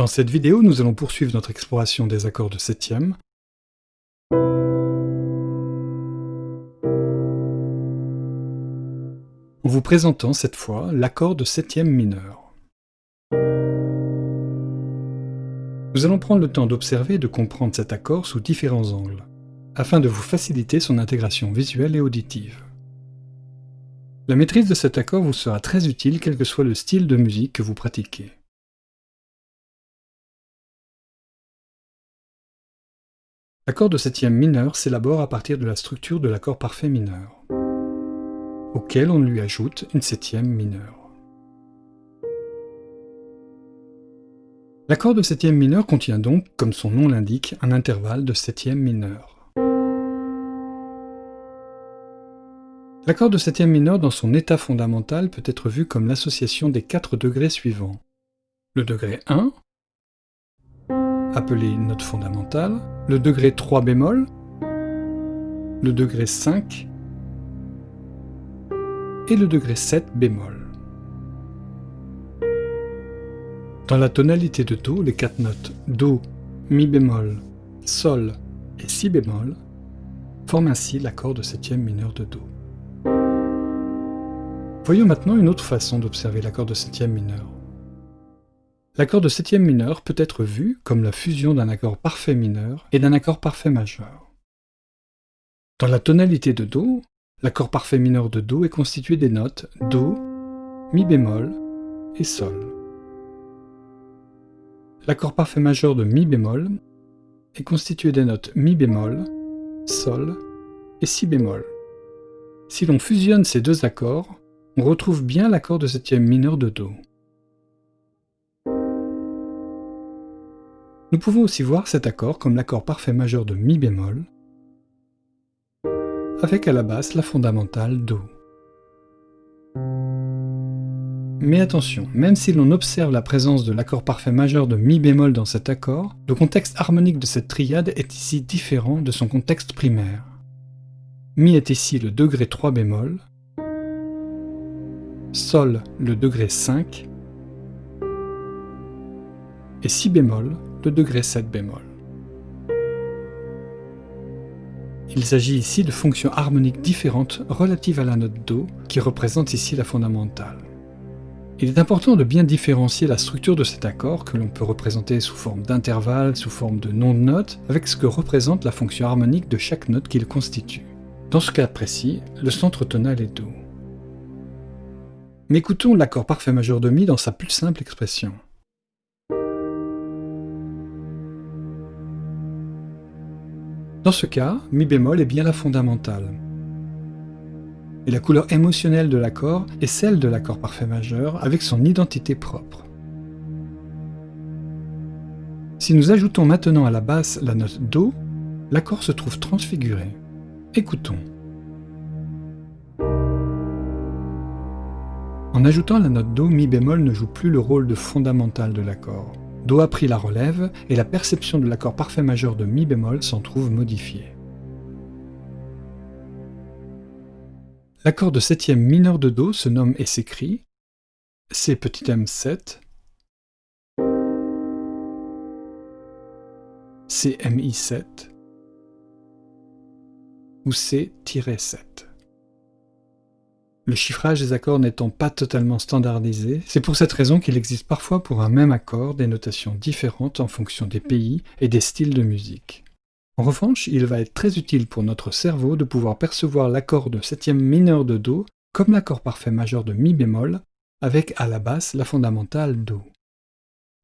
Dans cette vidéo, nous allons poursuivre notre exploration des accords de septième. Vous présentant cette fois l'accord de septième mineur. Nous allons prendre le temps d'observer et de comprendre cet accord sous différents angles, afin de vous faciliter son intégration visuelle et auditive. La maîtrise de cet accord vous sera très utile quel que soit le style de musique que vous pratiquez. L'accord de septième mineur s'élabore à partir de la structure de l'accord parfait mineur, auquel on lui ajoute une septième mineure. L'accord de septième mineur contient donc, comme son nom l'indique, un intervalle de septième mineur. L'accord de septième mineur dans son état fondamental peut être vu comme l'association des quatre degrés suivants. Le degré 1, appelé note fondamentale, le degré 3 bémol, le degré 5 et le degré 7 bémol. Dans la tonalité de Do, les quatre notes Do, Mi bémol, Sol et Si bémol forment ainsi l'accord de septième mineur de Do. Voyons maintenant une autre façon d'observer l'accord de septième mineur. L'accord de septième mineur peut être vu comme la fusion d'un accord parfait mineur et d'un accord parfait majeur. Dans la tonalité de Do, l'accord parfait mineur de Do est constitué des notes Do, Mi bémol et Sol. L'accord parfait majeur de Mi bémol est constitué des notes Mi bémol, Sol et Si bémol. Si l'on fusionne ces deux accords, on retrouve bien l'accord de septième mineur de Do. Nous pouvons aussi voir cet accord comme l'accord parfait majeur de Mi bémol, avec à la basse la fondamentale Do. Mais attention, même si l'on observe la présence de l'accord parfait majeur de Mi bémol dans cet accord, le contexte harmonique de cette triade est ici différent de son contexte primaire. Mi est ici le degré 3 bémol, Sol le degré 5, et Si bémol le degré 7 bémol. Il s'agit ici de fonctions harmoniques différentes relatives à la note Do, qui représente ici la fondamentale. Il est important de bien différencier la structure de cet accord, que l'on peut représenter sous forme d'intervalle, sous forme de nom de note, avec ce que représente la fonction harmonique de chaque note qu'il constitue. Dans ce cas précis, le centre tonal est Do. Mais écoutons l'accord parfait majeur de Mi dans sa plus simple expression. Dans ce cas, Mi bémol est bien la fondamentale. Et la couleur émotionnelle de l'accord est celle de l'accord parfait majeur avec son identité propre. Si nous ajoutons maintenant à la basse la note Do, l'accord se trouve transfiguré. Écoutons. En ajoutant la note Do, Mi bémol ne joue plus le rôle de fondamental de l'accord. Do a pris la relève et la perception de l'accord parfait majeur de Mi bémol s'en trouve modifiée. L'accord de septième mineur de Do se nomme et s'écrit C m7 CMI7 ou C-7. Le chiffrage des accords n'étant pas totalement standardisé, c'est pour cette raison qu'il existe parfois pour un même accord des notations différentes en fonction des pays et des styles de musique. En revanche, il va être très utile pour notre cerveau de pouvoir percevoir l'accord de septième mineur de Do comme l'accord parfait majeur de Mi bémol, avec à la basse la fondamentale Do.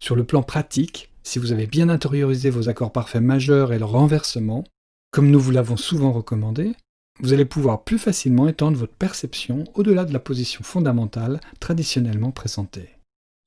Sur le plan pratique, si vous avez bien intériorisé vos accords parfaits majeurs et leur renversement, comme nous vous l'avons souvent recommandé, vous allez pouvoir plus facilement étendre votre perception au-delà de la position fondamentale traditionnellement présentée.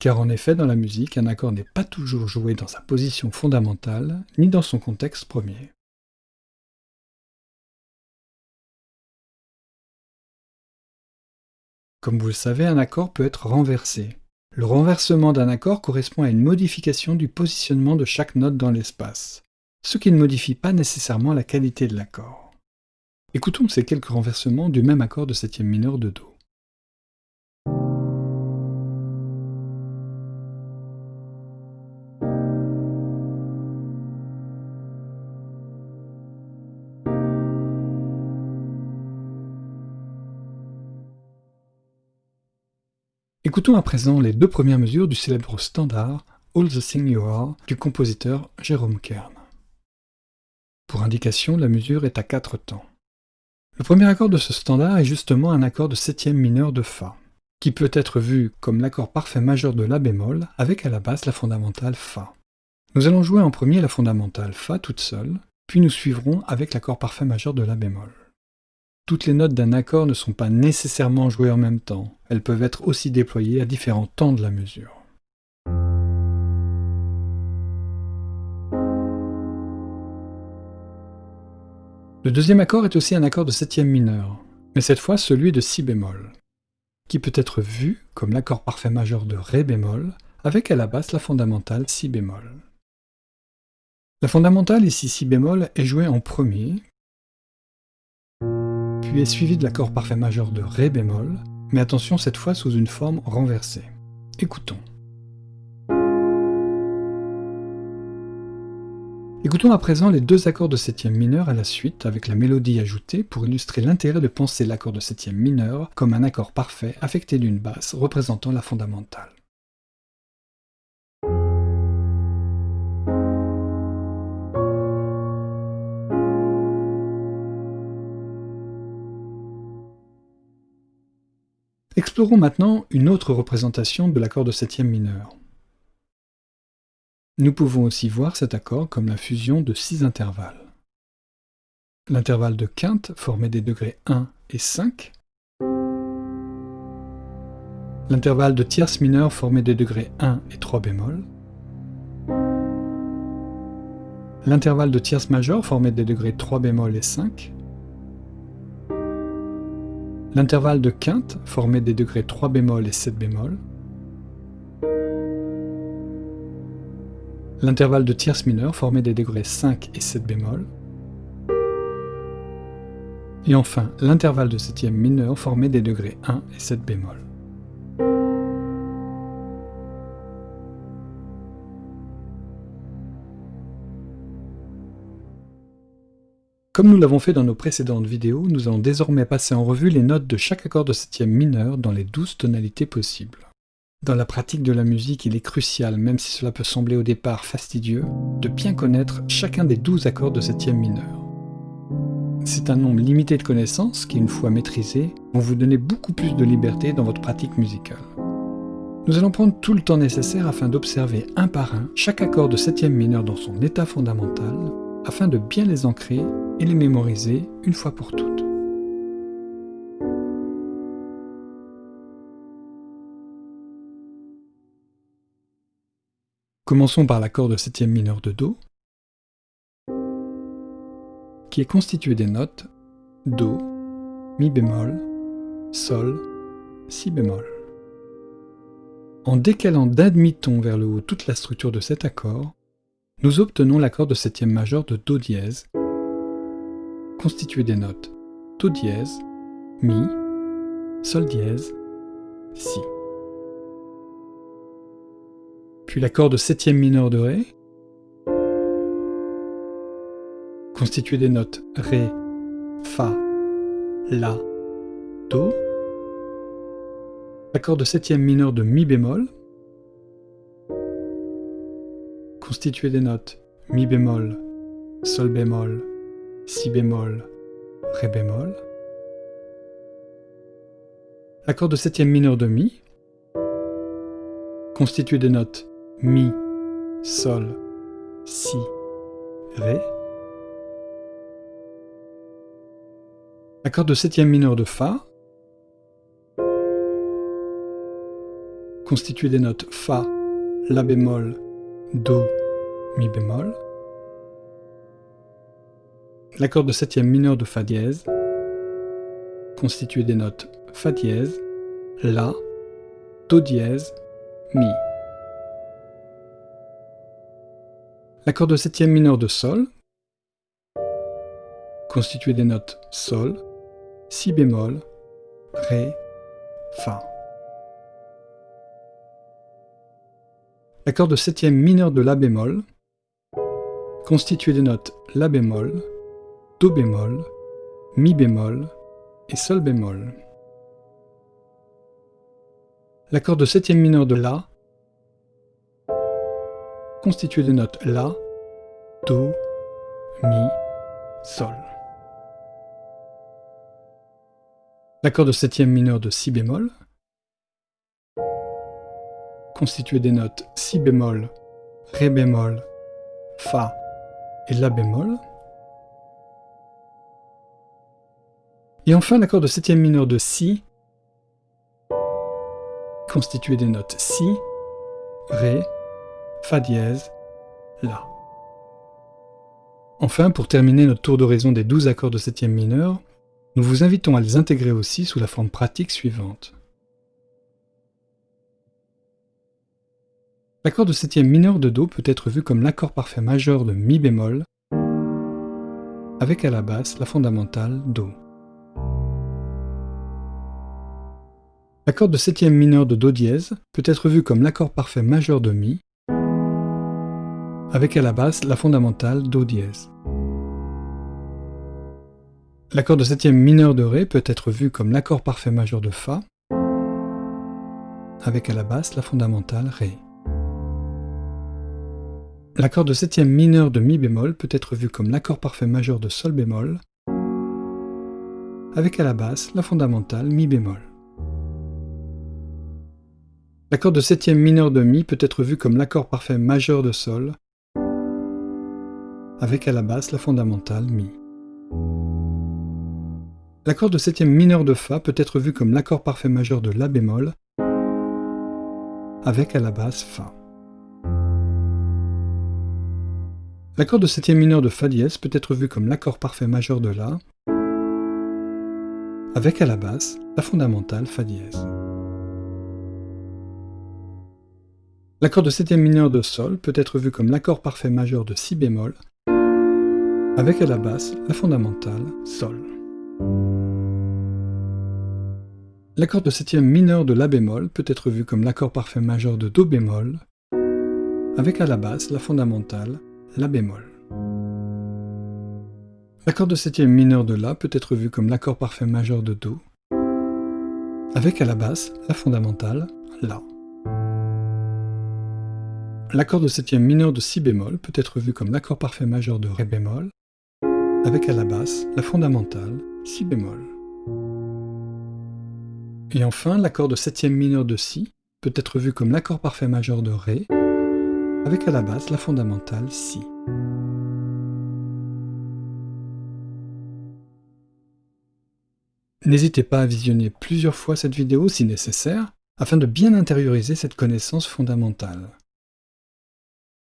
Car en effet, dans la musique, un accord n'est pas toujours joué dans sa position fondamentale, ni dans son contexte premier. Comme vous le savez, un accord peut être renversé. Le renversement d'un accord correspond à une modification du positionnement de chaque note dans l'espace, ce qui ne modifie pas nécessairement la qualité de l'accord. Écoutons ces quelques renversements du même accord de septième mineur de Do. Écoutons à présent les deux premières mesures du célèbre standard All the Thing You Are du compositeur Jérôme Kern. Pour indication, la mesure est à quatre temps. Le premier accord de ce standard est justement un accord de septième mineur de Fa, qui peut être vu comme l'accord parfait majeur de La bémol avec à la basse la fondamentale Fa. Nous allons jouer en premier la fondamentale Fa toute seule, puis nous suivrons avec l'accord parfait majeur de La bémol. Toutes les notes d'un accord ne sont pas nécessairement jouées en même temps, elles peuvent être aussi déployées à différents temps de la mesure. Le deuxième accord est aussi un accord de septième mineur, mais cette fois celui de si bémol, qui peut être vu comme l'accord parfait majeur de ré bémol, avec à la basse la fondamentale si bémol. La fondamentale ici si bémol est jouée en premier, puis est suivi de l'accord parfait majeur de Ré bémol, mais attention cette fois sous une forme renversée. Écoutons. Écoutons à présent les deux accords de septième mineur à la suite avec la mélodie ajoutée pour illustrer l'intérêt de penser l'accord de septième mineur comme un accord parfait affecté d'une basse représentant la fondamentale. Explorons maintenant une autre représentation de l'accord de septième mineur. Nous pouvons aussi voir cet accord comme la fusion de six intervalles. L'intervalle de quinte formé des degrés 1 et 5, l'intervalle de tierce mineure formé des degrés 1 et 3 bémol, l'intervalle de tierce majeure formé des degrés 3 bémol et 5, L'intervalle de quinte, formé des degrés 3 bémol et 7 bémol. L'intervalle de tierce mineure, formé des degrés 5 et 7 bémol. Et enfin, l'intervalle de septième mineur, formé des degrés 1 et 7 bémol. Comme nous l'avons fait dans nos précédentes vidéos, nous allons désormais passer en revue les notes de chaque accord de septième mineur dans les douze tonalités possibles. Dans la pratique de la musique, il est crucial, même si cela peut sembler au départ fastidieux, de bien connaître chacun des douze accords de septième mineur. C'est un nombre limité de connaissances qui, une fois maîtrisées, vont vous donner beaucoup plus de liberté dans votre pratique musicale. Nous allons prendre tout le temps nécessaire afin d'observer un par un chaque accord de septième mineur dans son état fondamental, afin de bien les ancrer et les mémoriser une fois pour toutes. Commençons par l'accord de septième mineur de Do, qui est constitué des notes Do, Mi bémol, Sol, Si bémol. En décalant d'un demi-ton vers le haut toute la structure de cet accord, nous obtenons l'accord de septième majeur de Do dièse, constitué des notes Do dièse, Mi, Sol dièse, Si. Puis l'accord de septième mineur de Ré, constitué des notes Ré, Fa, La, Do. L'accord de septième mineur de Mi bémol, constitué des notes Mi bémol, Sol bémol, Si bémol, Ré bémol. L'accord de septième mineur de Mi, constitué des notes Mi, Sol, Si, Ré. L'accord de septième mineur de Fa, constitué des notes Fa, La bémol, Do, Mi bémol. L'accord de septième mineur de Fa dièse, constitué des notes Fa dièse, La, Do dièse, Mi. L'accord de septième mineur de Sol, constitué des notes Sol, Si bémol, Ré, Fa. L'accord de septième mineur de La bémol, constitué des notes La bémol, Do bémol, Mi bémol et Sol bémol. L'accord de septième mineur de La, constitué des notes La, Do, Mi, Sol. L'accord de septième mineur de Si bémol, constitué des notes Si bémol, Ré bémol, Fa et La bémol. Et enfin l'accord de septième mineur de Si, constitué des notes Si, Ré, Fa dièse, La. Enfin, pour terminer notre tour d'horizon des douze accords de septième mineur, nous vous invitons à les intégrer aussi sous la forme pratique suivante. L'accord de septième mineur de Do peut être vu comme l'accord parfait majeur de Mi bémol, avec à la basse la fondamentale Do. L'accord de septième mineur de Do dièse peut être vu comme l'accord parfait majeur de Mi, avec à la basse la fondamentale Do dièse. L'accord de septième mineur de Ré peut être vu comme l'accord parfait majeur de Fa, avec à la basse la fondamentale Ré. L'accord de septième mineur de Mi bémol peut être vu comme l'accord parfait majeur de Sol bémol, avec à la basse la fondamentale Mi bémol. L'accord de septième mineur de Mi peut être vu comme l'accord parfait majeur de Sol, avec à la basse la fondamentale Mi. L'accord de septième mineur de Fa peut être vu comme l'accord parfait majeur de La bémol, avec à la basse Fa. L'accord de septième mineur de Fa dièse peut être vu comme l'accord parfait majeur de La, avec à la basse la fondamentale Fa dièse. L'accord de septième mineur de Sol peut être vu comme l'accord parfait majeur de Si bémol, avec à la basse la fondamentale Sol. L'accord de septième mineur de La bémol peut être vu comme l'accord parfait majeur de Do bémol, avec à la basse la fondamentale La bémol. L'accord de septième mineur de La peut être vu comme l'accord parfait majeur de Do, avec à la basse la fondamentale La. L'accord de septième mineur de Si bémol peut être vu comme l'accord parfait majeur de Ré bémol, avec à la basse la fondamentale Si bémol. Et enfin, l'accord de septième mineur de Si peut être vu comme l'accord parfait majeur de Ré, avec à la base la fondamentale Si. N'hésitez pas à visionner plusieurs fois cette vidéo si nécessaire, afin de bien intérioriser cette connaissance fondamentale.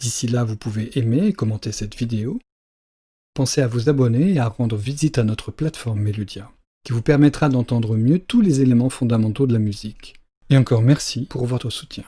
D'ici là, vous pouvez aimer et commenter cette vidéo. Pensez à vous abonner et à rendre visite à notre plateforme Meludia qui vous permettra d'entendre mieux tous les éléments fondamentaux de la musique. Et encore merci pour votre soutien.